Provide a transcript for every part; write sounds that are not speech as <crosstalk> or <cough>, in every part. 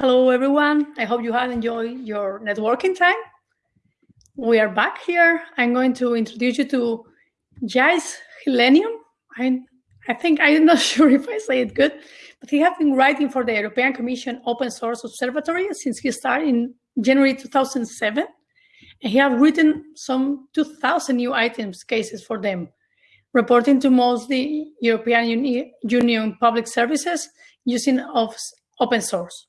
Hello, everyone. I hope you have enjoyed your networking time. We are back here. I'm going to introduce you to Gilles Gillenium. I, I think <laughs> I'm not sure if I say it good, but he has been writing for the European Commission Open Source Observatory since he started in January 2007. And he has written some 2,000 new items cases for them, reporting to mostly European Uni Union public services using of open source.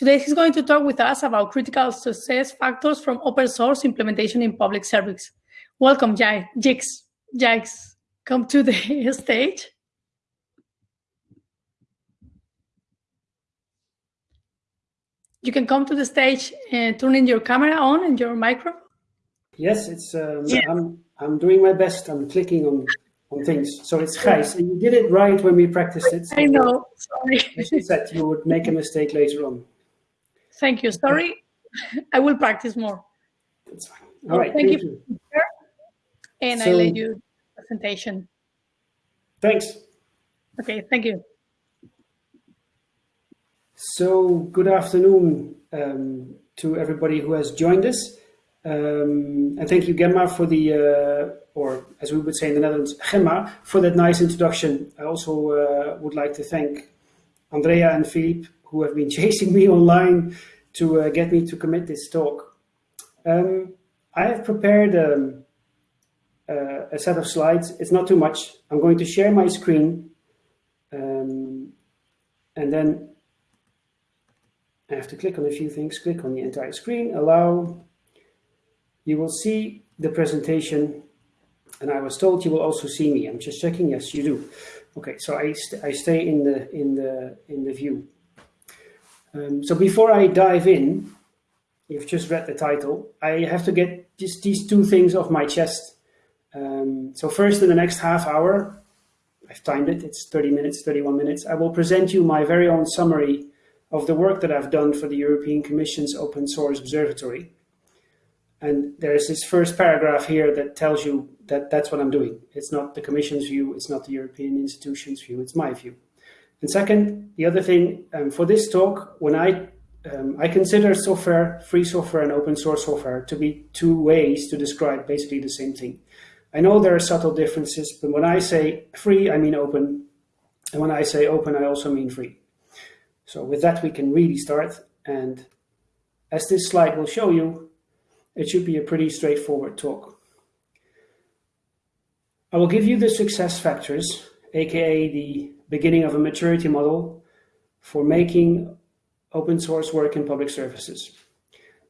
Today, he's going to talk with us about critical success factors from open source implementation in public service. Welcome, Jix. Jix, come to the <laughs> stage. You can come to the stage and turn in your camera on and your micro. Yes, it's. Um, yeah. I'm. I'm doing my best. I'm clicking on on things. So it's Gijs, and you did it right when we practiced it. So I know. Sorry. As you said, you would make a mistake later on. Thank you. Sorry, <laughs> I will practice more. That's fine. All right. Thank, thank you. you. And so, I let you presentation. Thanks. Okay, thank you. So good afternoon um, to everybody who has joined us. Um, and thank you, Gemma, for the, uh, or as we would say in the Netherlands, Gemma, for that nice introduction. I also uh, would like to thank Andrea and Philippe who have been <laughs> chasing me online to uh, get me to commit this talk. Um, I have prepared um, uh, a set of slides. It's not too much. I'm going to share my screen um, and then I have to click on a few things. Click on the entire screen, allow. You will see the presentation and I was told you will also see me. I'm just checking. Yes, you do. Okay, so I, st I stay in the in the in the view. Um, so before I dive in, you've just read the title, I have to get just these two things off my chest. Um, so first in the next half hour, I've timed it, it's 30 minutes, 31 minutes, I will present you my very own summary of the work that I've done for the European Commission's Open Source Observatory. And there's this first paragraph here that tells you that that's what I'm doing. It's not the Commission's view, it's not the European institution's view, it's my view. And second, the other thing um, for this talk, when I um, I consider software, free software and open source software to be two ways to describe basically the same thing. I know there are subtle differences, but when I say free, I mean open. And when I say open, I also mean free. So with that, we can really start. And as this slide will show you, it should be a pretty straightforward talk. I will give you the success factors, aka the beginning of a maturity model for making open source work in public services.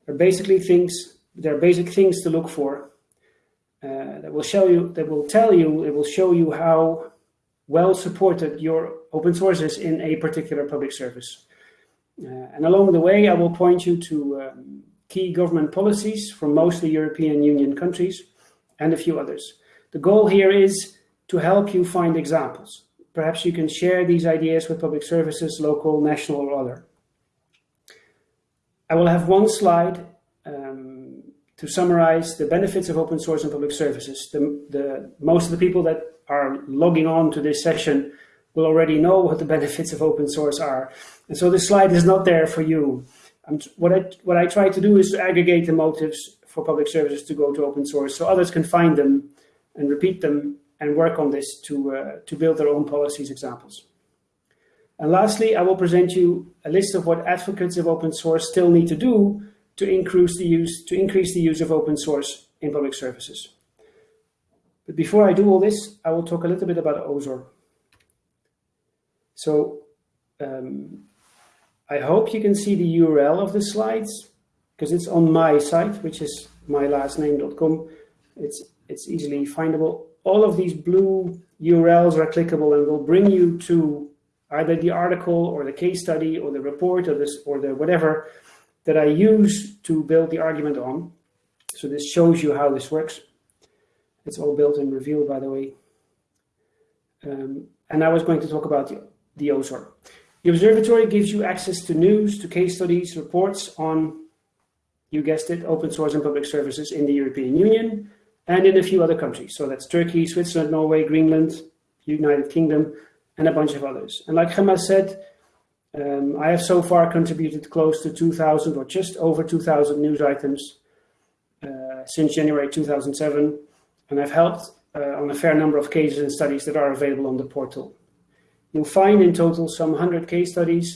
There are basically things, there are basic things to look for uh, that will show you, that will tell you, it will show you how well supported your open source is in a particular public service. Uh, and along the way, I will point you to um, key government policies from mostly European Union countries and a few others. The goal here is to help you find examples. Perhaps you can share these ideas with public services, local, national, or other. I will have one slide um, to summarize the benefits of open source and public services. The, the, most of the people that are logging on to this session will already know what the <laughs> benefits of open source are. And so this slide is not there for you. what, I, what I try to do is to aggregate the motives for public services to go to open source so others can find them and repeat them and work on this to, uh, to build their own policies examples. And lastly, I will present you a list of what advocates of open source still need to do to increase the use, to increase the use of open source in public services. But before I do all this, I will talk a little bit about OSOR. So um, I hope you can see the URL of the slides because it's on my site, which is mylastname.com. It's, it's easily findable all of these blue URLs are clickable and will bring you to either the article or the case study or the report or this or the whatever that I use to build the argument on. So this shows you how this works. It's all built in Reveal, by the way. Um, and I was going to talk about the, the OSOR. The observatory gives you access to news, to case studies, reports on, you guessed it, open source and public services in the European Union, and in a few other countries. So that's Turkey, Switzerland, Norway, Greenland, United Kingdom, and a bunch of others. And like Gemma said, Um, I have so far contributed close to 2,000 or just over 2,000 news items uh, since January 2007, and I've helped uh, on a fair number of cases and studies that are available on the portal. You'll find in total some 100 case studies,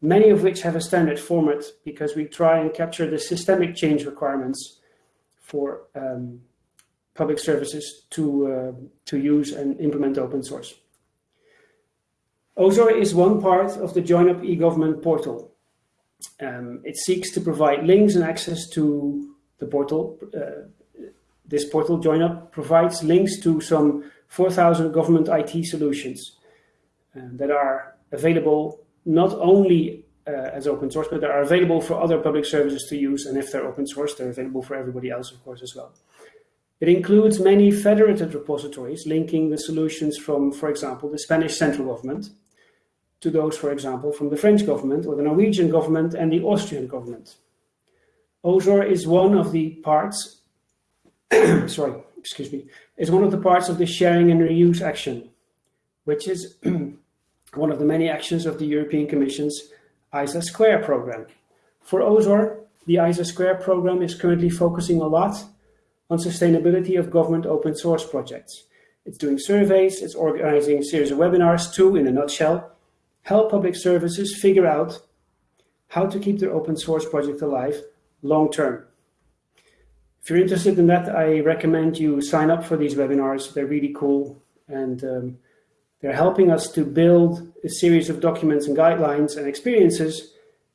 many of which have a standard format because we try and capture the systemic change requirements for um, public services to, uh, to use and implement open source. OSOR is one part of the JoinUp e-government portal. Um, it seeks to provide links and access to the portal. Uh, this portal, JoinUp, provides links to some 4,000 government IT solutions uh, that are available not only uh, as open source, but they are available for other public services to use. And if they're open source, they're available for everybody else, of course, as well. It includes many federated repositories linking the solutions from, for example, the Spanish central government to those, for example, from the French government or the Norwegian government and the Austrian government. OSOR is one of the parts, <clears throat> sorry, excuse me, is one of the parts of the sharing and reuse action, which is <clears throat> one of the many actions of the European Commission's ISA Square program. For OSOR, the ISA Square program is currently focusing a lot on sustainability of government open source projects. It's doing surveys, it's organizing a series of webinars to, in a nutshell, help public services figure out how to keep their open source project alive long term. If you're interested in that, I recommend you sign up for these webinars. They're really cool and um, they're helping us to build a series of documents and guidelines and experiences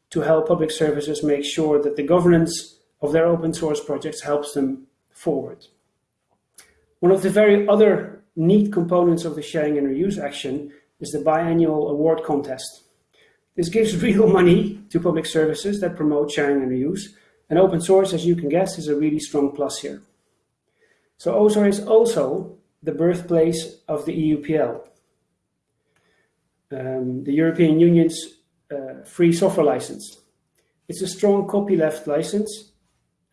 to help public services make sure that the governance of their open source projects helps them forward. One of the very other neat components of the sharing and reuse action is the biannual award contest. This gives <laughs> real money to public services that promote sharing and reuse, and open source, as you can guess, is a really strong plus here. So OSOR is also the birthplace of the EUPL, um, the European Union's uh, free software license. It's a strong copyleft license.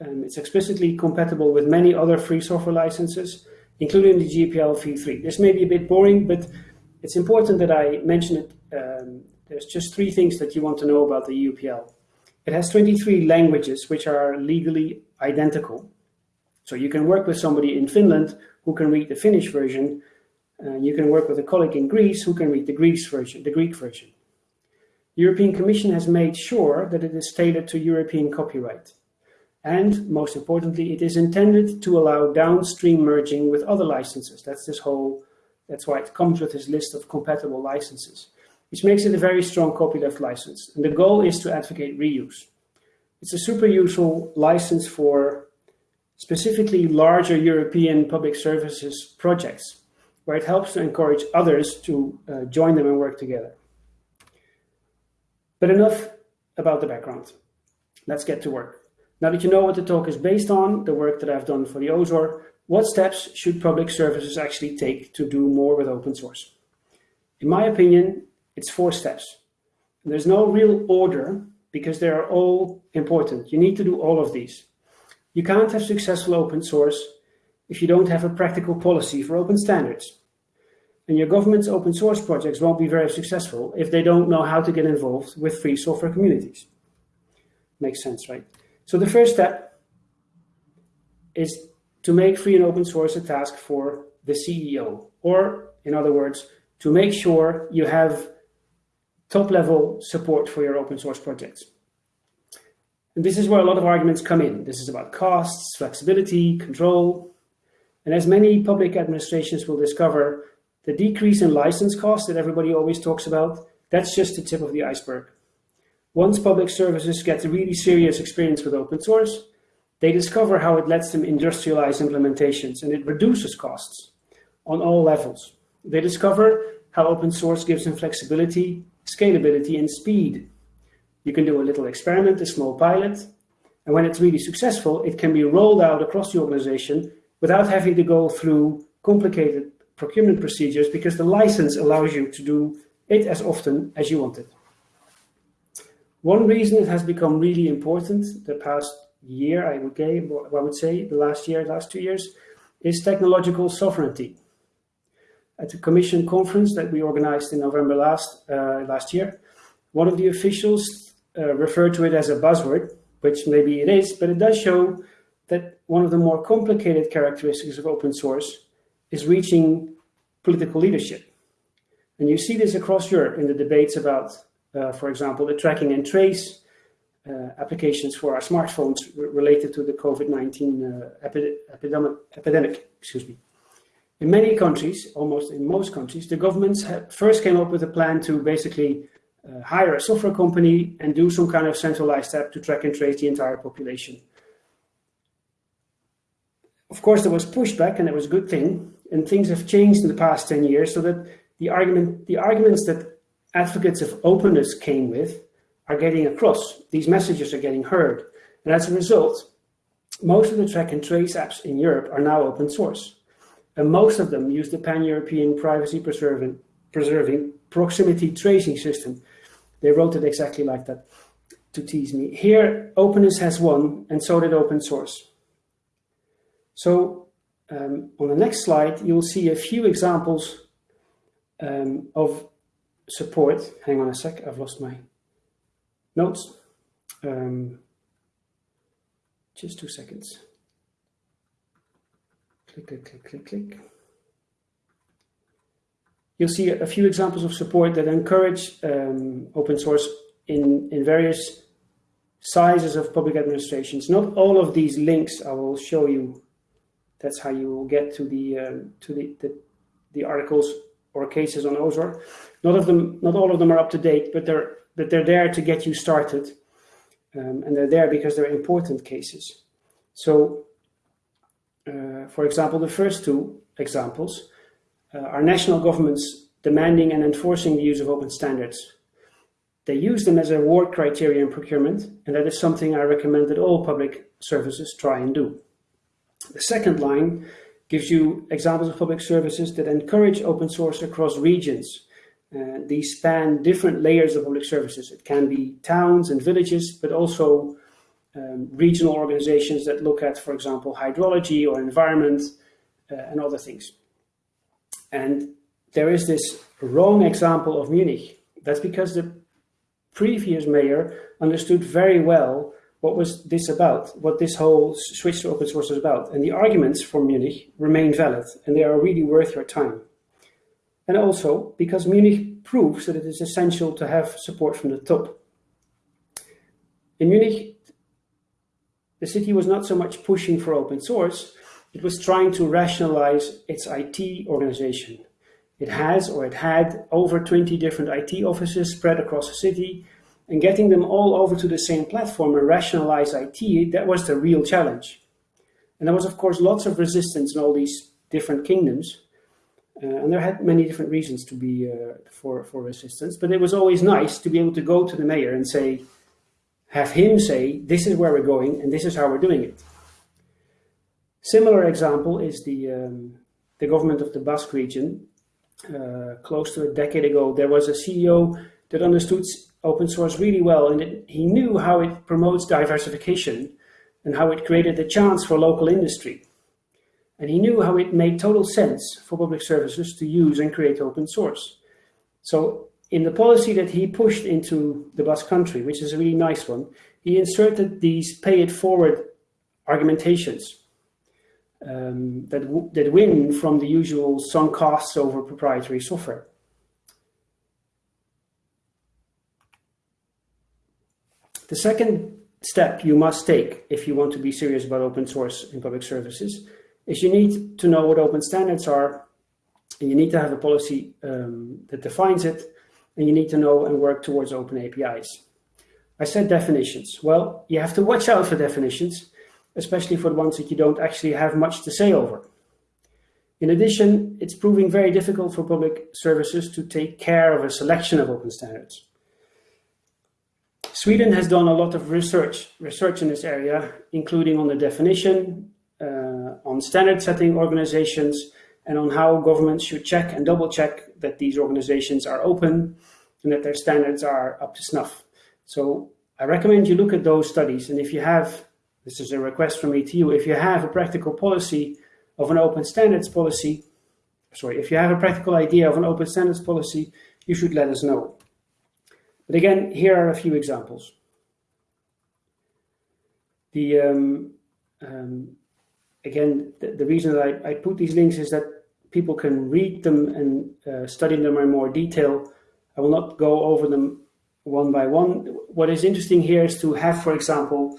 Um, it's explicitly compatible with many other free software licenses, including the GPL v3. This may be a bit boring, but it's important that I mention it. Um, there's just three things that you want to know about the EUPL. It has 23 languages which are legally identical. So you can work with somebody in Finland who can read the Finnish version. Uh, you can work with a colleague in Greece who can read the version. The Greek version. The European Commission has made sure that it is tailored to European copyright. And most importantly, it is intended to allow downstream merging with other licenses. That's this whole that's why it comes with this list of compatible licenses, which makes it a very strong copyleft license. And the goal is to advocate reuse. It's a super useful license for specifically larger European public services projects, where it helps to encourage others to uh, join them and work together. But enough about the background. Let's get to work. Now that you know what the talk is based on, the work that I've done for the OSOR, what steps should public services actually take to do more with open source? In my opinion, it's four steps. There's no real order because they are all important. You need to do all of these. You can't have successful open source if you don't have a practical policy for open standards. And your government's open source projects won't be very successful if they don't know how to get involved with free software communities. Makes sense, right? So the first step is to make free and open source a task for the CEO, or in other words, to make sure you have top level support for your open source projects. And this is where a lot of arguments come in. This is about costs, flexibility, control. And as many public administrations will discover, the decrease in license costs that everybody always talks about, that's just the tip of the iceberg. Once public services get a really serious experience with open source, they discover how it lets them industrialize implementations and it reduces costs on all levels. They discover how open source gives them flexibility, scalability, and speed. You can do a little experiment, a small pilot, and when it's really successful, it can be rolled out across the organization without having to go through complicated procurement procedures because the license allows you to do it as often as you want it. One reason it has become really important the past year, I would, I would say, the last year, last two years, is technological sovereignty. At the Commission conference that we organized in November last, uh, last year, One of the officials uh, referred to it as a buzzword, which maybe it is, but it does show that one of the more complicated characteristics of open source is reaching political leadership. And you see this across Europe in the debates about, for example, the tracking and trace uh, applications for our smartphones related to the COVID-19 uh, epi epidemic, epidemic. Excuse me. In many countries, almost in most countries, the governments first came up with a plan to basically uh, hire a software company and do some kind of centralized app to track and trace the entire population. Of course, there was pushback, and it was a good thing. And things have changed in the past 10 years, so that the argument, the arguments that advocates of openness came with are getting across. These messages are getting heard. And as a result, most of the track and trace apps in Europe are now open source. And most of them use the pan-European privacy preserving, preserving proximity tracing system. They wrote it exactly like that to tease me. Here, openness has won, and so did open source. So um, on the next slide, you'll see a few examples um, of support. Hang on a sec, I've lost my notes. Um, just two seconds. Click, click, click, click, click. You'll see a few examples of support that encourage um, open source in, in various sizes of public administrations. Not all of these links I will show you. That's how you will get to the um, to the, the, the articles or cases on OSOR. Not of them, not all of them are up to date, but they're but they're there to get you started, um, and they're there because they're important cases. So, uh, for example, the first two examples uh, are national governments demanding and enforcing the use of open standards. They use them as a award criteria in procurement, and that is something I recommend that all public services try and do. The second line gives you examples of public services that encourage open source across regions. Uh, these span different layers of public services. It can be towns and villages, but also um, regional organizations that look at, for example, hydrology or environment uh, and other things. And there is this wrong example of Munich. That's because the previous mayor understood very well what was this about, what this whole switch to open source was about. And the arguments for Munich remain valid and they are really worth your time. And also because Munich proves that it is essential to have support from the top. In Munich, the city was not so much pushing for open source, it was trying to rationalize its IT organization. It has or it had over 20 different IT offices spread across the city and getting them all over to the same platform and rationalize IT, that was the real challenge. And there was, of course, lots of resistance in all these different kingdoms. Uh, and there had many different reasons to be uh, for, for resistance, but it was always nice to be able to go to the mayor and say, have him say, this is where we're going and this is how we're doing it. Similar example is the, um, the government of the Basque region. Uh, close to a decade ago, there was a CEO that understood open source really well and it, he knew how it promotes diversification and how it created the chance for local industry. And he knew how it made total sense for public services to use and create open source. So in the policy that he pushed into the Basque country, which is a really nice one, he inserted these pay it forward argumentations um, that, that win from the usual sunk costs over proprietary software. The second step you must take if you want to be serious about open source in public services is you need to know what open standards are and you need to have a policy um, that defines it and you need to know and work towards open APIs. I said definitions. Well, you have to watch out for definitions especially for the ones that you don't actually have much to say over. In addition, it's proving very difficult for public services to take care of a selection of open standards. Sweden has done a lot of research, research in this area, including on the definition, uh, on standard setting organizations, and on how governments should check and double check that these organizations are open and that their standards are up to snuff. So I recommend you look at those studies. And if you have this is a request from me to you. If you have a practical policy of an open standards policy, sorry, if you have a practical idea of an open standards policy, you should let us know. But again, here are a few examples. The um, um, again, the, the, reason that I, I, put these links is that people can read them and uh, study them in more detail. I will not go over them one by one. What is interesting here is to have, for example,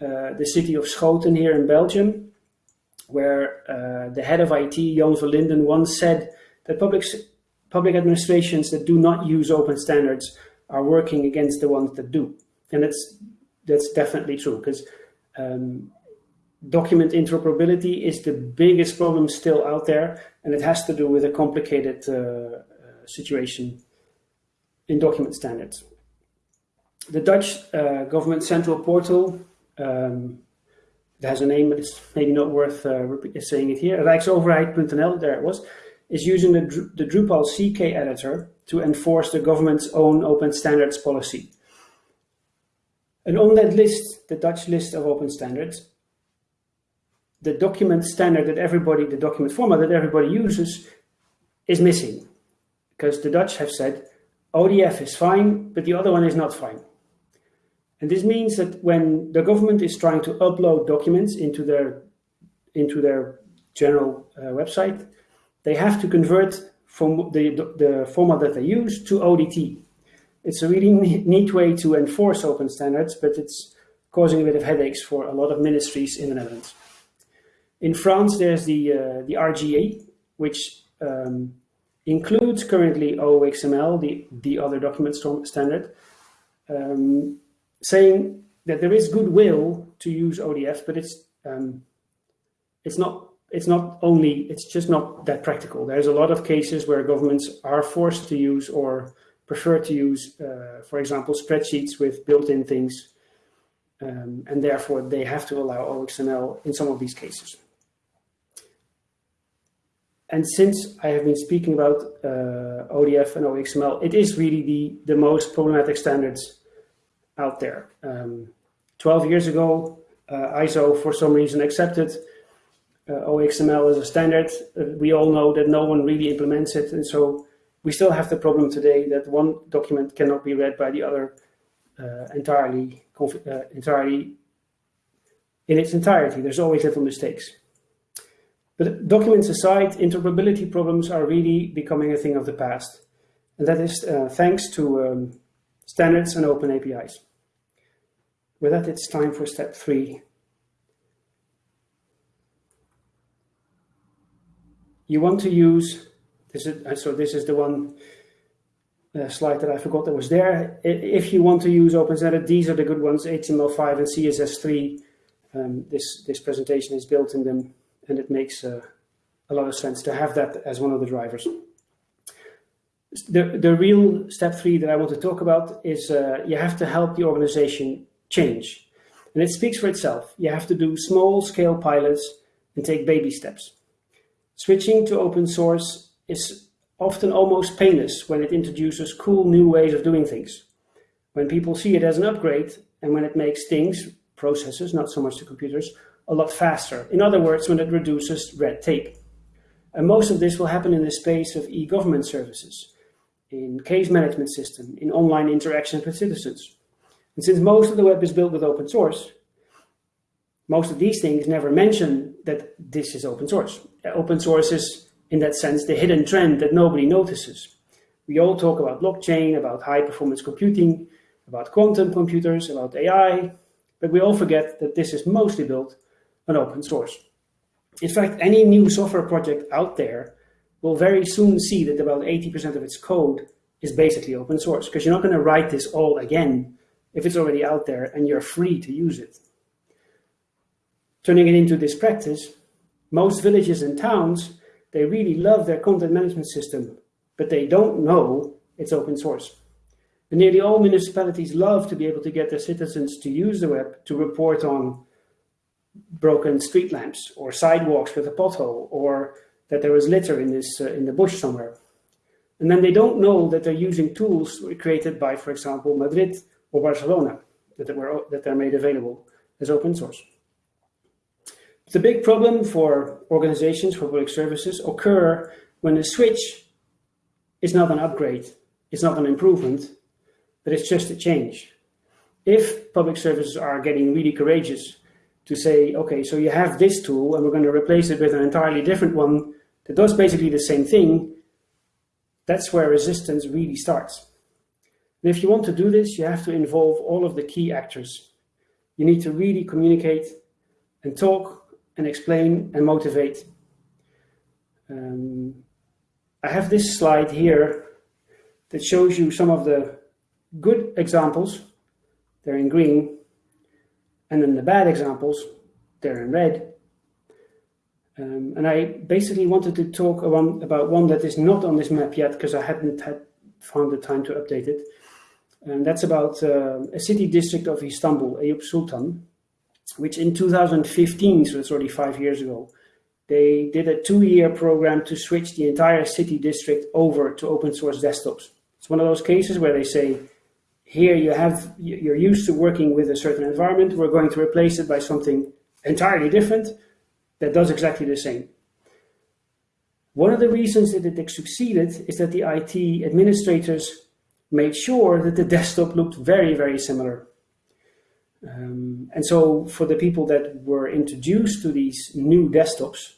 uh, the city of Schoten here in Belgium, where uh, the head of IT, Jan Linden, once said that public, public administrations that do not use open standards are working against the ones that do. And that's, that's definitely true because um, document interoperability is the biggest problem still out there, and it has to do with a complicated uh, situation in document standards. The Dutch uh, government central portal, um, it has a name, but it's maybe not worth uh, saying it here, rijksoverheid.nl, there it was, is using the, the Drupal CK editor to enforce the government's own open standards policy. And on that list, the Dutch list of open standards, the document standard that everybody, the document format that everybody uses is missing. Because the Dutch have said ODF is fine, but the other one is not fine. And this means that when the government is trying to upload documents into their, into their general uh, website, they have to convert from the, the format that they use to ODT. It's a really neat way to enforce open standards, but it's causing a bit of headaches for a lot of ministries in the Netherlands. In France, there's the, uh, the RGI, which um, includes currently OXML, the, the other document standard, um, saying that there is goodwill to use ODF, but it's um, it's not it's not only it's just not that practical. There's a lot of cases where governments are forced to use or prefer to use, uh, for example, spreadsheets with built-in things, um, and therefore they have to allow OXML in some of these cases. And since I have been speaking about uh, ODF and OXML, it is really the, the most problematic standards out there. Um, 12 years ago, uh, ISO, for some reason, accepted OXML as a standard. Uh, we all know that no one really implements it. And so we still have the problem today that one document cannot be read by the other uh, entirely, uh, entirely in its entirety. There's always little mistakes. But documents aside, interoperability problems are really becoming a thing of the past. And that is uh, thanks to um, standards and open APIs. With that, it's time for step three. You want to use, this is, uh, so this is the one uh, slide that I forgot that was there. If you want to use open these are the good ones, HTML5 and CSS3. Um, this, this presentation is built in them and it makes uh, a lot of sense to have that as one of the drivers. The, the real step three that I want to talk about is uh, you have to help the organization change. And it speaks for itself. You have to do small scale pilots and take baby steps. Switching to open source is often almost painless when it introduces cool new ways of doing things. When people see it as an upgrade and when it makes things, processes, not so much the computers, a lot faster. In other words, when it reduces red tape. And most of this will happen in the space of e-government services, in case management system, in online interactions with citizens. And since most of the web is built with open source, most of these things never mention that this is open source. Open source is, in that sense, the hidden trend that nobody notices. We all talk about blockchain, about high performance computing, about quantum computers, about AI, but we all forget that this is mostly built on open source. In fact, any new software project out there will very soon see that about 80% of its code is basically open source because you're not going to write this all again if it's already out there and you're free to use it. Turning it into this practice, most villages and towns, they really love their content management system, but they don't know it's open source. And nearly all municipalities love to be able to get their citizens to use the web to report on broken street lamps or sidewalks with a pothole or that there was litter in this uh, in the bush somewhere. And then they don't know that they're using tools created by, for example, Madrid or Barcelona that were that are made available as open source. The big problem for organizations for public services occur when the switch is not an upgrade, it's not an improvement, but it's just a change. If public services are getting really courageous to say, okay, so you have this tool and we're going to replace it with an entirely different one that does basically the same thing, that's where resistance really starts. And if you want to do this, you have to involve all of the key actors. You need to really communicate and talk and explain and motivate. Um, I have this slide here that shows you some of the good examples. They're in green and then the bad examples, they're in red. Um, and I basically wanted to talk about one that is not on this map yet because I hadn't had found the time to update it. And that's about uh, a city district of Istanbul, Eyüp Sultan, which in 2015, so it's already five years ago, they did a two-year program to switch the entire city district over to open source desktops. It's one of those cases where they say, here you have, you're used to working with a certain environment. We're going to replace it by something entirely different that does exactly the same. One of the reasons that it succeeded is that the IT administrators made sure that the desktop looked very, very similar. Um, and so for the people that were introduced to these new desktops,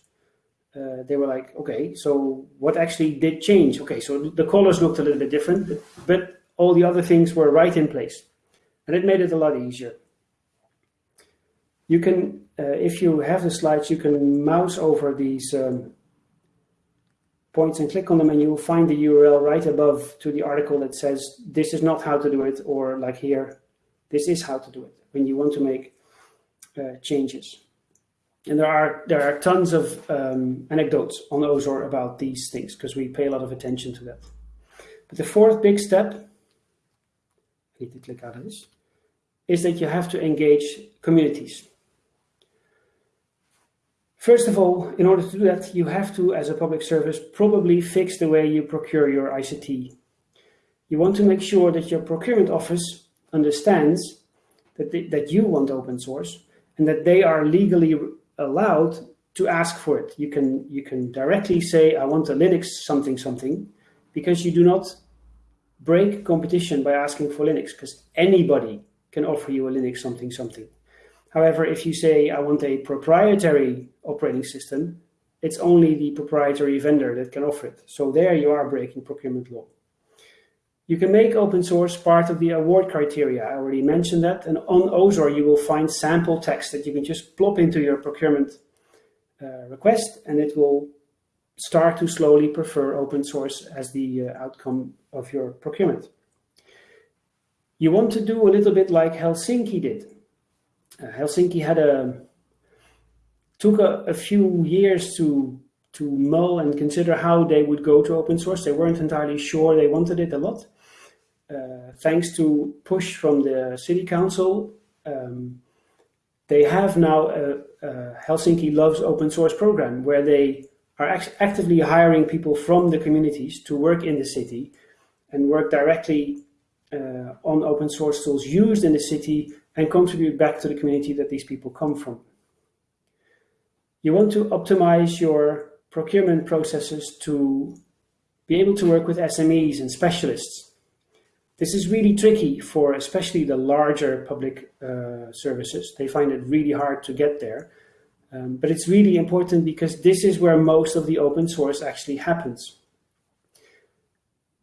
uh, they were like, okay, so what actually did change? Okay, so the colors looked a little bit different, but all the other things were right in place. And it made it a lot easier. You can, uh, if you have the slides, you can mouse over these um, points and click on them and you'll find the URL right above to the article that says this is not how to do it or like here, this is how to do it when you want to make uh, changes. And there are there are tons of um, anecdotes on OSOR about these things because we pay a lot of attention to that. But the fourth big step need to click out of this, is that you have to engage communities. First of all, in order to do that, you have to, as a public service, probably fix the way you procure your ICT. You want to make sure that your procurement office understands that, they, that you want open source and that they are legally allowed to ask for it. You can, you can directly say, I want a Linux something something, because you do not break competition by asking for Linux because anybody can offer you a Linux something something. However, if you say, I want a proprietary operating system, it's only the proprietary vendor that can offer it. So there you are breaking procurement law. You can make open source part of the award criteria. I already mentioned that. And on OSOR, you will find sample text that you can just plop into your procurement uh, request and it will start to slowly prefer open source as the uh, outcome of your procurement. You want to do a little bit like Helsinki did. Uh, Helsinki had a took a, a, few years to to mull and consider how they would go to open source. They weren't entirely sure they wanted it a lot. Uh, thanks to push from the city council, um, they have now a, a Helsinki Loves Open Source program where they are act actively hiring people from the communities to work in the city and work directly uh, on open source tools used in the city and contribute back to the community that these people come from. You want to optimize your procurement processes to be able to work with SMEs and specialists. This is really tricky for especially the larger public uh, services. They find it really hard to get there um, but it's really important because this is where most of the open source actually happens.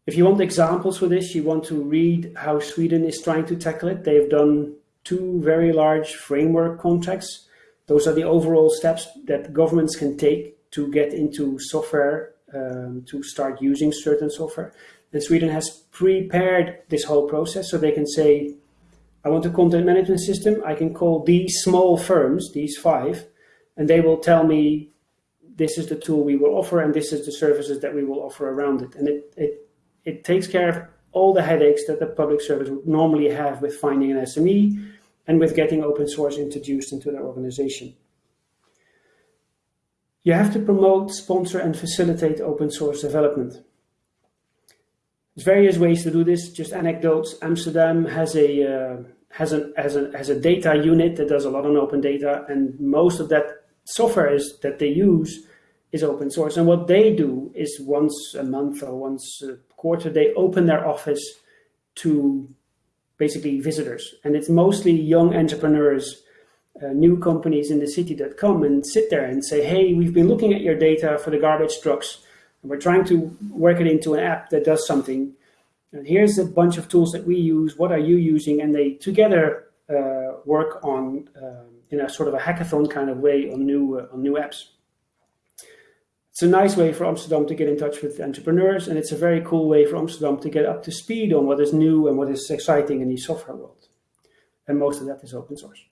If you want examples for this, you want to read how Sweden is trying to tackle it. They've done two very large framework contracts. Those are the overall steps that governments can take to get into software, um, to start using certain software. And Sweden has prepared this whole process so they can say, I want a content management system. I can call these small firms, these five, and they will tell me this is the tool we will offer and this is the services that we will offer around it. And it, it, it takes care of all the headaches that the public service would normally have with finding an SME and with getting open source introduced into their organization. You have to promote, sponsor and facilitate open source development. There's various ways to do this, just anecdotes. Amsterdam has a, uh, has, an, has, a, has a data unit that does a lot on open data and most of that software is that they use is open source. And what they do is once a month or once a quarter, they open their office to basically visitors. And it's mostly young entrepreneurs, uh, new companies in the city that come and sit there and say, hey, we've been looking at your data for the garbage trucks, and we're trying to work it into an app that does something. And here's a bunch of tools that we use. What are you using? And they together uh, work on uh, in a sort of a hackathon kind of way on new uh, on new apps. It's a nice way for Amsterdam to get in touch with entrepreneurs, and it's a very cool way for Amsterdam to get up to speed on what is new and what is exciting in the software world. And most of that is open source.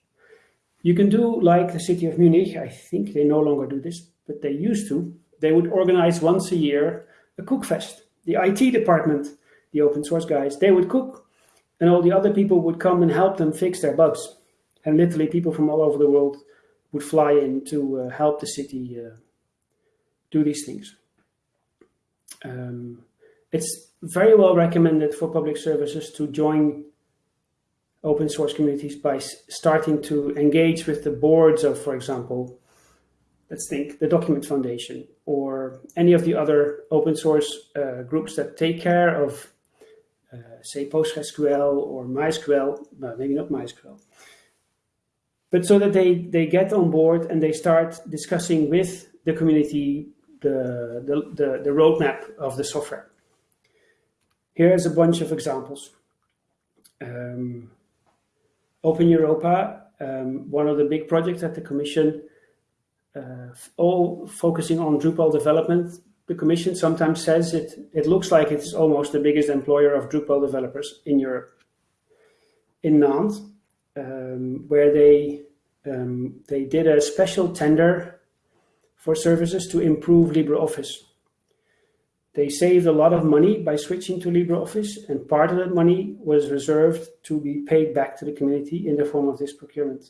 You can do like the city of Munich, I think they no longer do this, but they used to. They would organize once a year a cookfest. The IT department, the open source guys, they would cook, and all the other people would come and help them fix their bugs. And literally, people from all over the world would fly in to uh, help the city uh, do these things. Um, it's very well recommended for public services to join open source communities by starting to engage with the boards of, for example, let's think, the Document Foundation or any of the other open source uh, groups that take care of, uh, say, PostgreSQL or MySQL, well, maybe not MySQL, but so that they, they get on board and they start discussing with the community the, the, the, the roadmap of the software. Here's a bunch of examples. Um, Open Europa, um, one of the big projects at the Commission, all focusing on Drupal development. The Commission sometimes says it, it looks like it's almost the biggest employer of Drupal developers in Europe. In Nantes, um, where they, um, they did a special tender for services to improve LibreOffice. They saved a lot of money by switching to LibreOffice, and part of that money was reserved to be paid back to the community in the form of this procurement.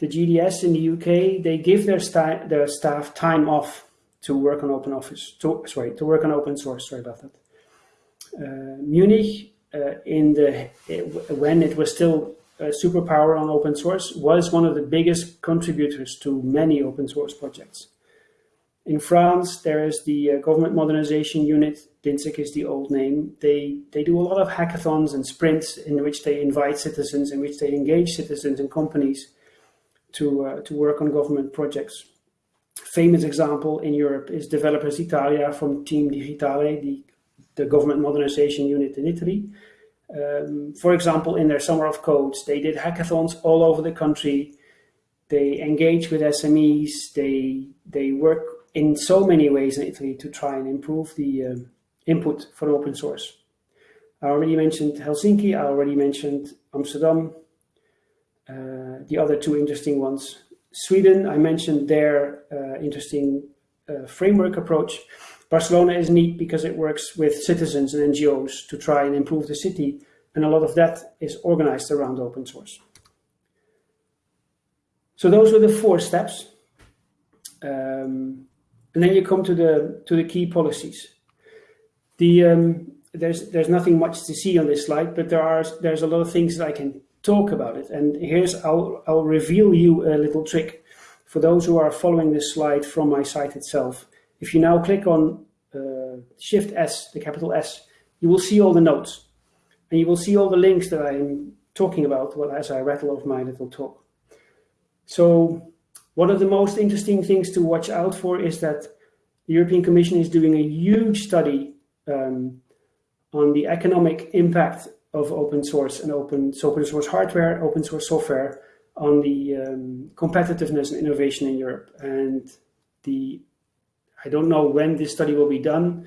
The GDS in the UK, they give their, sta their staff time off to work on open office, to, sorry, to work on open source, sorry about that. Uh, Munich, uh, in the, when it was still uh, superpower on open source was one of the biggest contributors to many open source projects. In France, there is the uh, Government Modernization Unit, DINSIC is the old name. They, they do a lot of hackathons and sprints in which they invite citizens, in which they engage citizens and companies to, uh, to work on government projects. Famous example in Europe is Developers Italia from Team Digitale, the, the government modernization unit in Italy, um, for example, in their Summer of Codes, they did hackathons all over the country. They engage with SMEs. They they work in so many ways in Italy to try and improve the um, input for open source. I already mentioned Helsinki. I already mentioned Amsterdam. Uh, the other two interesting ones. Sweden, I mentioned their uh, interesting uh, framework approach. Barcelona is neat because it works with citizens and NGOs to try and improve the city, and a lot of that is organized around open source. So those were the four steps. Um, and then you come to the to the key policies. The um, there's there's nothing much to see on this slide, but there are there's a lot of things that I can talk about it. And here's I'll I'll reveal you a little trick for those who are following this slide from my site itself. If you now click on uh, Shift S, the capital S, you will see all the notes. And you will see all the links that I'm talking about well, as I rattle off my little talk. So one of the most interesting things to watch out for is that the European Commission is doing a huge study um, on the economic impact of open source and open, so open source hardware, open source software on the um, competitiveness and innovation in Europe. And the I don't know when this study will be done,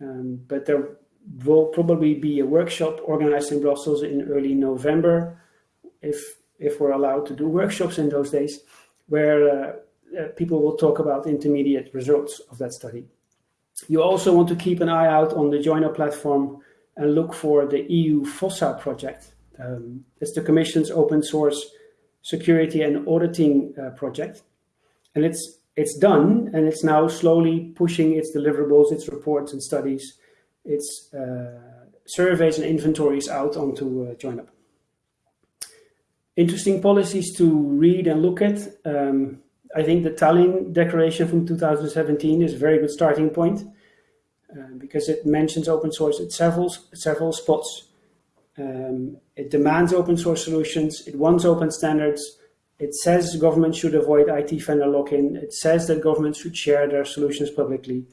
um, but there will probably be a workshop organized in Brussels in early November, if if we're allowed to do workshops in those days, where uh, uh, people will talk about intermediate results of that study. You also want to keep an eye out on the JoinUp platform and look for the EU FOSSA project. Um, it's the Commission's open source security and auditing uh, project. And it's it's done and it's now slowly pushing its deliverables, its reports and studies, its uh, surveys and inventories out onto uh, JoinUp. Interesting policies to read and look at. Um, I think the Tallinn Declaration from 2017 is a very good starting point uh, because it mentions open source at several, several spots. Um, it demands open source solutions. It wants open standards. It says government should avoid IT vendor lock-in. It says that governments should share their solutions publicly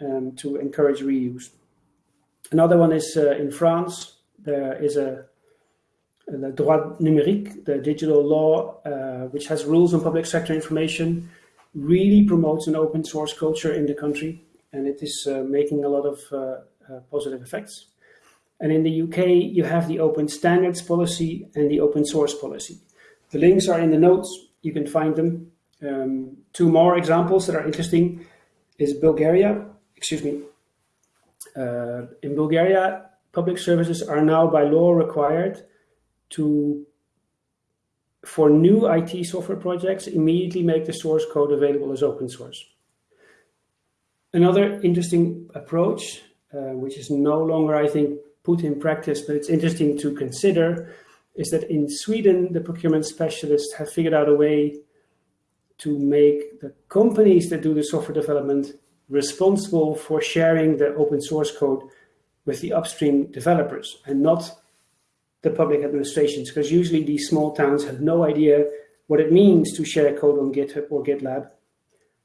um, to encourage reuse. Another one is uh, in France. There is a the droit numérique, the digital law, uh, which has rules on public sector information, really promotes an open source culture in the country, and it is uh, making a lot of uh, uh positive effects. And in the UK, you have the open standards policy and the open source policy. The links are in the notes, you can find them. Um, two more examples that are interesting is Bulgaria, excuse me. Uh, in Bulgaria, public services are now by law required to, for new IT software projects, immediately make the source code available as open source. Another interesting approach, uh, which is no longer, I think, put in practice, but it's interesting to consider, is that in Sweden, the procurement specialists have figured out a way to make the companies that do the software development responsible for sharing the open source code with the upstream developers and not the public administrations, because usually these small towns have no idea what it means to share code on GitHub or GitLab,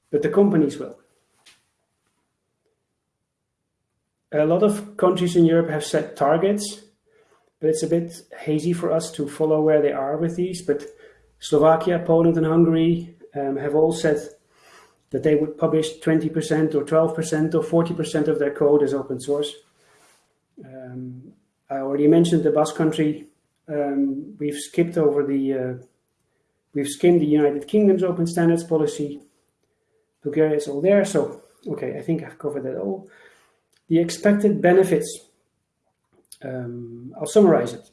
but the companies will. A lot of countries in Europe have set targets, but it's a bit hazy for us to follow where they are with these. But Slovakia, Poland, and Hungary um, have all said that they would publish 20% or 12% or 40% of their code as open source. Um, I already mentioned the Basque country. Um, we've skipped over the, uh, we've skimmed the United Kingdom's open standards policy. Bulgaria is all there. So, okay, I think I've covered that all. The expected benefits, um, I'll summarize it.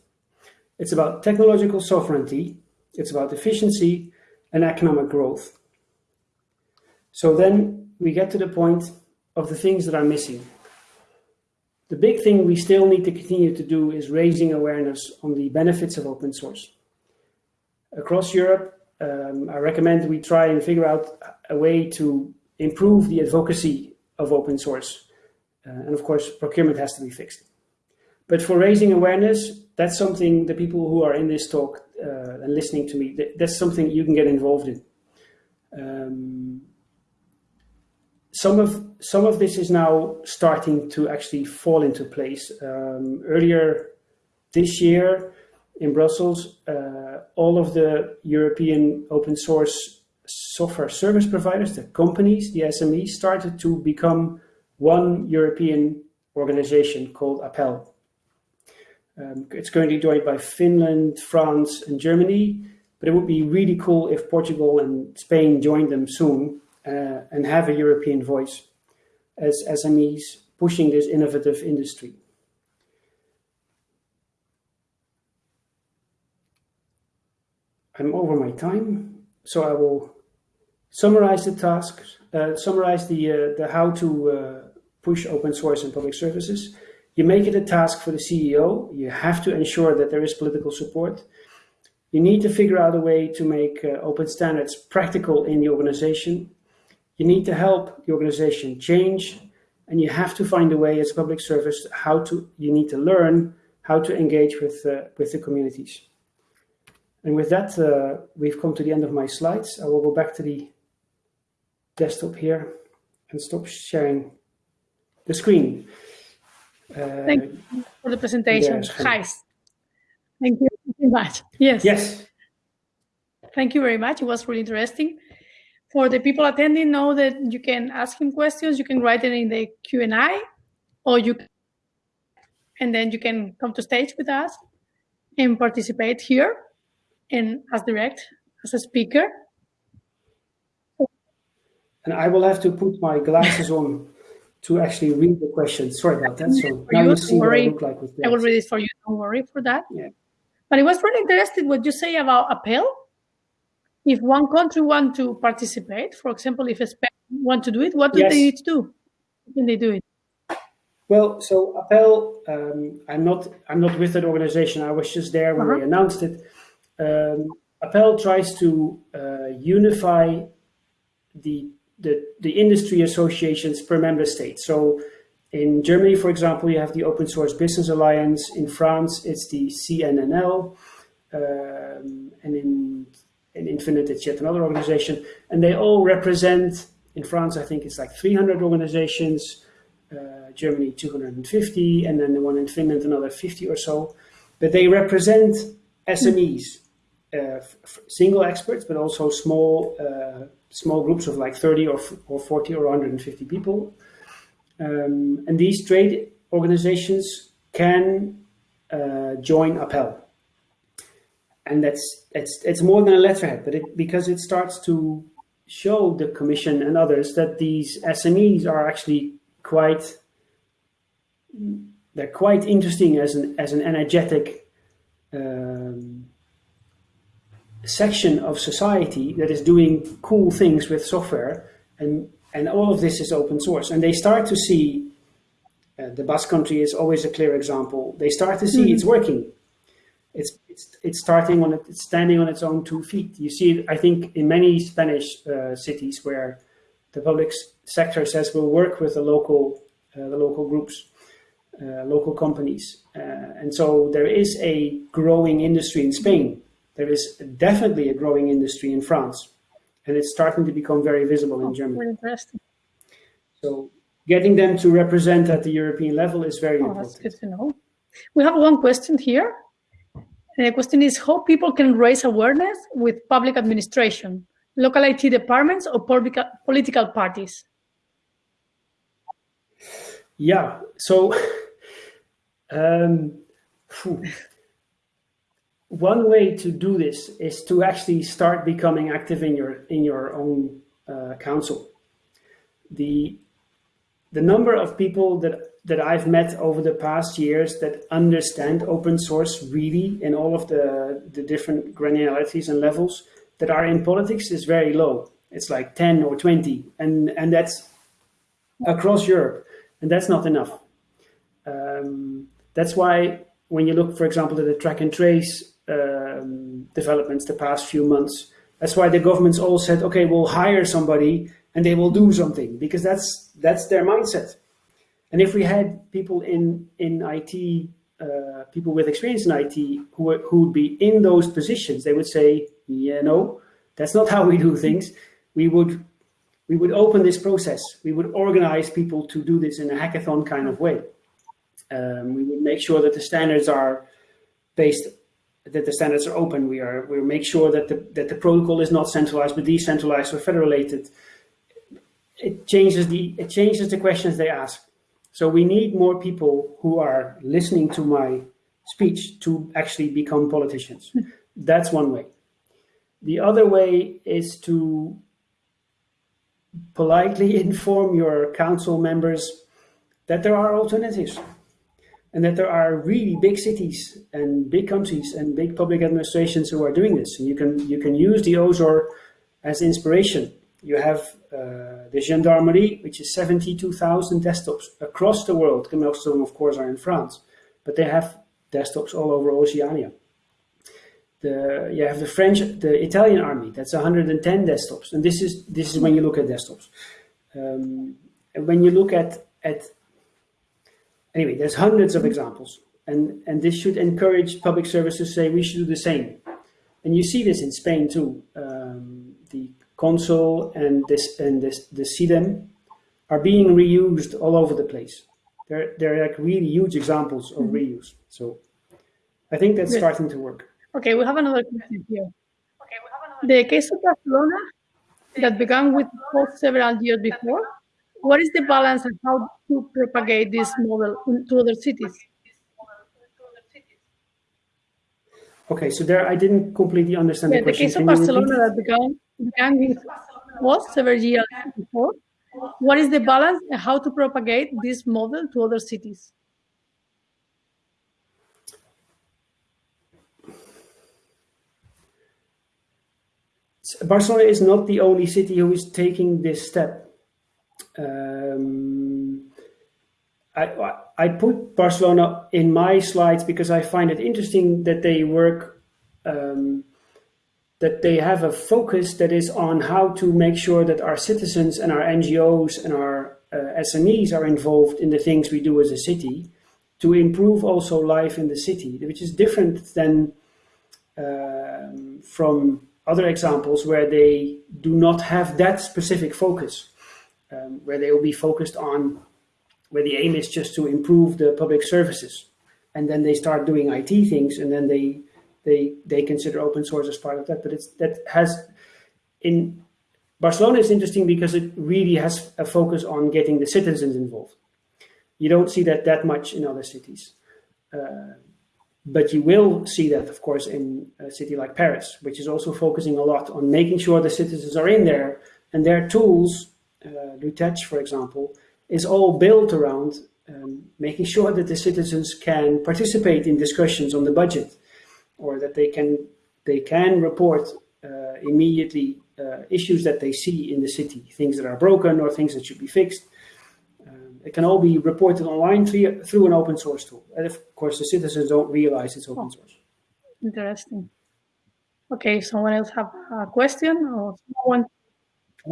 It's about technological sovereignty. It's about efficiency and economic growth. So then we get to the point of the things that are missing. The big thing we still need to continue to do is raising awareness on the benefits of open source. Across Europe, um, I recommend we try and figure out a way to improve the advocacy of open source. Uh, and of course, procurement has to be fixed. But for raising awareness, that's something the people who are in this talk uh, and listening to me, that's something you can get involved in. Um, some of some of this is now starting to actually fall into place. Um, earlier this year in Brussels, uh, all of the European open source software service providers, the companies, the SMEs, started to become one European organization called APELL. Um, it's currently joined by Finland, France, and Germany, but it would be really cool if Portugal and Spain joined them soon uh, and have a European voice as SMEs pushing this innovative industry. I'm over my time, so I will summarize the tasks, uh, summarize the, uh, the how to uh, push open source and public services. You make it a task for the CEO. You have to ensure that there is political support. You need to figure out a way to make uh, open standards practical in the organization. You need to help the organization change and you have to find a way as a public service how to, you need to learn how to engage with, uh, with the communities. And with that, uh, we've come to the end of my slides. I will go back to the desktop here and stop sharing the screen. Uh, Thank you for the presentation, Gijs. Thank you very much. Yes. Yes. Thank you very much. It was really interesting for the people attending know that you can ask him questions you can write it in the q&a or you and then you can come to stage with us and participate here and as direct as a speaker and i will have to put my glasses on to actually read the question. sorry about that so now you, see what i look like with i will read it for you don't worry for that yeah but it was really interesting what you say about appeal. if one country want to participate, for example, if Spain want to do it, what do yes. they need to do? can they do it? Well, so APELL, um, I'm not I'm not with that organization. I was just there when uh -huh. they announced it. Um, APELL tries to uh, unify the, the the industry associations per member state. So in Germany, for example, you have the Open Source Business Alliance. In France, it's the CNLL. Um, and in, in Infinite, it's yet another organization. And they all represent, in France, I think it's like 300 organizations, uh, Germany 250, and then the one in Finland, another 50 or so. But they represent SMEs, uh, single experts, but also small uh, small groups of like 30 or, or 40 or 150 people um, and these trade organizations can uh, join APELL. And that's it's it's more than a letterhead, but it because it starts to show the commission and others that these SMEs are actually quite they're quite interesting as an as an energetic um, section of society that is doing cool things with software and and all of this is open source. And they start to see, uh, the Basque Country is always a clear example. They start to see mm-hmm. it's working. It's, it's, it's starting on it, it's standing on its own two feet. You see it, I think, in many Spanish uh, cities where the public sector says we'll work with the local, uh, the local groups, uh, local companies. Uh, and so there is a growing industry in Spain. There is definitely a growing industry in France and it's starting to become very visible in oh, Germany. Interesting. So getting them to represent at the European level is very oh, important. That's good to know. We have one question here. And The question is how people can raise awareness with public administration, local IT departments or political parties? Yeah, so <laughs> um, one way to do this is to actually start becoming active in your in your own uh, council. The the number of people that that I've met over the past years that understand open source really in all of the the different granularities and levels that are in politics is very low. It's like 10 or 20 and and that's across Europe and that's not enough. Um, that's why when you look, for example, at the track and trace um, developments the past few months. That's why the governments all said, okay, we'll hire somebody and they will do something because that's that's their mindset. And if we had people in in IT, uh, people with experience in IT who would be in those positions, they would say, yeah, no, that's not how we do things. We would we would open this process. We would organize people to do this in a hackathon kind of way. Um, we would make sure that the standards are based that the standards are open. We are we make sure that the that the protocol is not centralized but decentralized or federated. It changes the it changes the questions they ask. So we need more people who are listening to my speech to actually become politicians. Hmm. That's one way. The other way is to politely <laughs> inform your council members that there are alternatives and that there are really big cities and big countries and big public administrations who are doing this. And you can you can use the OSOR as inspiration. You have uh, the gendarmerie, which is 72,000 desktops across the world. Most of them, of course, are in France, but they have desktops all over Oceania. The, you have the French, the Italian army. That's 110 desktops, and this is this is when you look at desktops. Um, and when you look at at Anyway, there's hundreds of examples. And, and this should encourage public services to say we should do the same. And you see this in Spain too. Um, the Consul and this and this Decidim are being reused all over the place. They're they're like really huge examples of mm -hmm. reuse. So I think that's starting to work. Okay, we have another question here. Okay, we have another the case of Barcelona that began with several years before what is the balance and how to propagate this model to other cities? Okay, so there I didn't completely understand yeah, the question. The case of Barcelona that began, began with was several years before. What is the balance and how to propagate this model to other cities? Barcelona is not the only city who is taking this step. Um, I, I put Barcelona in my slides because I find it interesting that they work, um, that they have a focus that is on how to make sure that our citizens and our NGOs and our uh, SMEs are involved in the things we do as a city to improve also life in the city, which is different than um, from other examples where they do not have that specific focus, um, where they will be focused on where the aim is just to improve the public services, and then they start doing IT things, and then they they they consider open source as part of that. But it's that has in Barcelona is interesting because it really has a focus on getting the citizens involved. You don't see that that much in other cities. Uh, but you will see that, of course, in a city like Paris, which is also focusing a lot on making sure the citizens are in there and their tools, Lutece, for example, is all built around um, making sure that the citizens can participate in discussions on the budget or that they can they can report uh, immediately uh, issues that they see in the city, things that are broken or things that should be fixed. Um, it can all be reported online through, through an open source tool. And of course, the citizens don't realize it's open source. Interesting. Okay, someone else have a question or someone?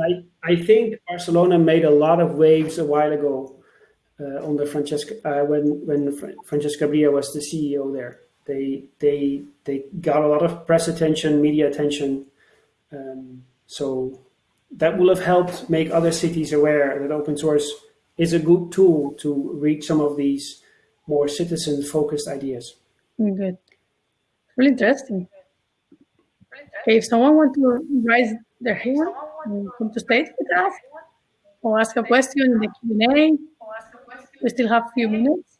I, I think Barcelona made a lot of waves a while ago uh, under Francesca uh, when when Francesca Bria was the CEO there. They they they got a lot of press attention, media attention. Um, so that will have helped make other cities aware that open source is a good tool to reach some of these more citizen-focused ideas. Good. Really interesting. Okay, if someone wants to raise their hand, Uh, come to stage with us, or ask a question in the Q&A. We still have a few minutes.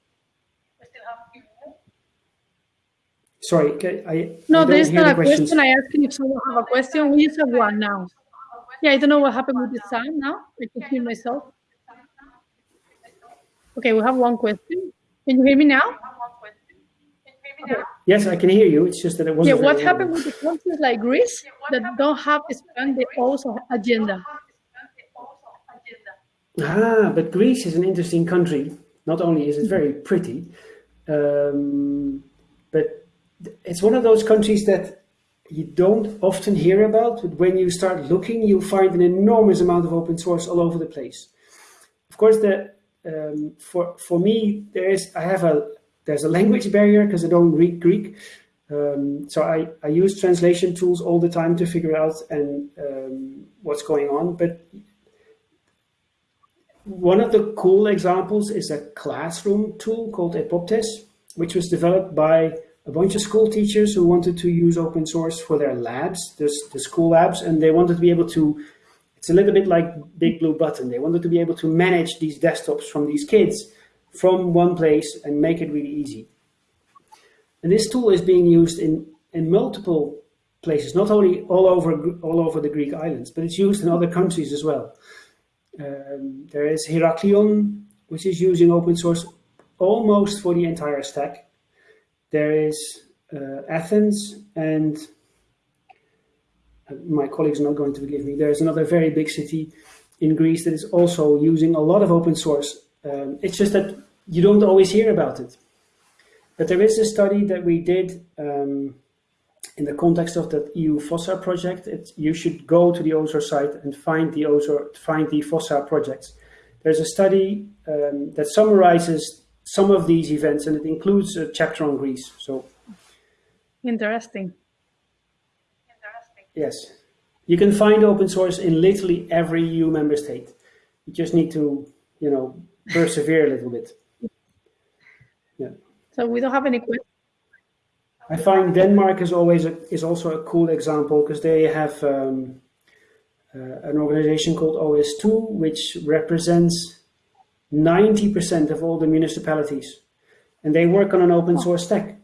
Sorry, I no, I there's not the a question. I asked if someone have a question. We just have one now. Yeah, I don't know what happened with the sound now. I can hear myself. Okay, we have one question. Can you hear me now? Yes, I can hear you. It's just that it wasn't. Yeah, what happened with the countries like Greece that don't have expanded also agenda? Ah, but Greece is an interesting country. Not only is it very pretty, um, but it's one of those countries that you don't often hear about, but when you start looking, you'll find an enormous amount of open source all over the place. Of course, the um, for for me, there is I have a there's a language barrier because I don't read Greek, um, so I I use translation tools all the time to figure out and um, what's going on. But one of the cool examples is a classroom tool called Epoptes, which was developed by a bunch of school teachers who wanted to use open source for their labs, the, the school labs, and they wanted to be able to, it's a little bit like Big Blue Button. They wanted to be able to manage these desktops from these kids from one place and make it really easy. And this tool is being used in, in multiple places, not only all over, all over the Greek islands, but it's used in other countries as well. Um, there is Heraklion, which is using open source almost for the entire stack there is uh, Athens and uh, my colleagues are not going to forgive me. There's another very big city in Greece that is also using a lot of open source. Um, it's just that you don't always hear about it. But there is a study that we did um, in the context of the EU FOSSA project. It, you should go to the OSOR site and find the OSOR, find the FOSSA projects. There's a study um, that summarizes some of these events, and it includes a chapter on Greece. So interesting. Interesting. Yes, you can find open source in literally every EU member state. You just need to, you know, persevere a little bit. Yeah. So we don't have any questions. I find Denmark is always a, is also a cool example because they have um, uh, an organization called OS2, which represents 90% of all the municipalities. And they work on an open source stack.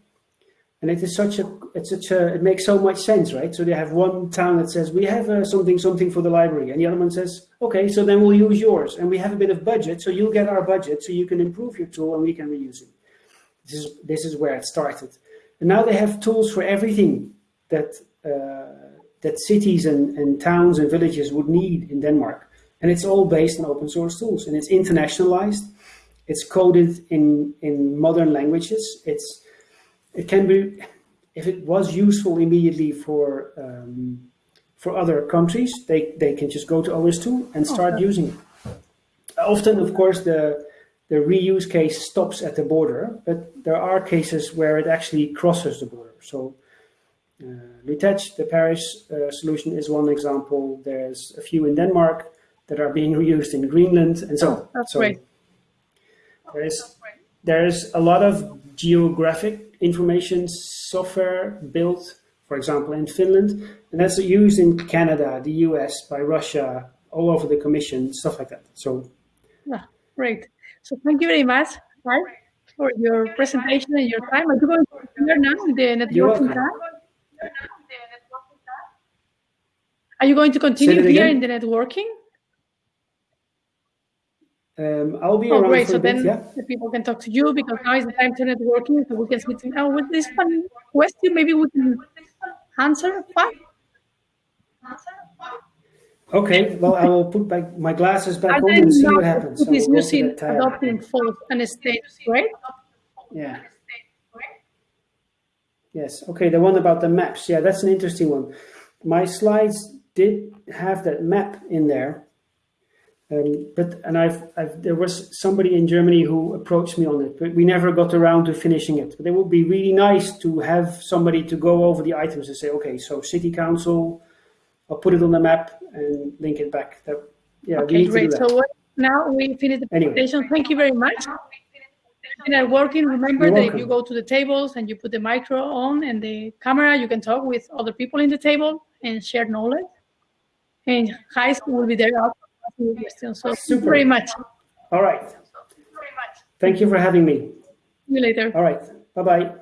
And it is such a, it's such a, it makes so much sense, right? So they have one town that says, we have uh, something, something for the library. And the other one says, okay, so then we'll use yours. And we have a bit of budget, so you'll get our budget, so you can improve your tool and we can reuse it. This is, this is where it started. And now they have tools for everything that, uh, that cities and, and towns and villages would need in Denmark. And it's all based on open source tools and it's internationalized. It's coded in, in modern languages. It's, it can be, if it was useful immediately for, um, for other countries, they, they can just go to OS2 and start okay. using it. often, of course, the the reuse case stops at the border, but there are cases where it actually crosses the border. So uh, Lutece, the Paris uh, solution is one example. There's a few in Denmark that are being reused in Greenland and so on. That's so great. There's, there's a lot of geographic information software built, for example, in Finland, and that's used in Canada, the US, by Russia, all over the Commission, stuff like that. So, yeah, great. So thank you very much, Carl, for your presentation and your time. Are you going to hear now the networking time? Are you going to continue here in the networking? Um, I'll be oh, around great. for so a bit, then yeah. the people can talk to you because now is the time to networking. So we can sit now with this one question. Maybe we can answer fast. Okay, well, I will put back my glasses back on and see what happens. Is will using adopting false and state, right? Yeah. Yes. Okay. The one about the maps. Yeah, that's an interesting one. My slides did have that map in there, um, but and I've, I've there was somebody in Germany who approached me on it, but we never got around to finishing it. But it would be really nice to have somebody to go over the items and say, okay, so city council, I'll put it on the map and link it back. That yeah, we Okay, need to do great. So now we finish the Anyway. presentation. Thank you very much. And at working, remember You're that if you go to the tables and you put the micro on and the camera, you can talk with other people in the table and share knowledge. And high school will be there after asking you questions. So thank you very much. All right. Thank you for having me. See you later. All right. Bye bye.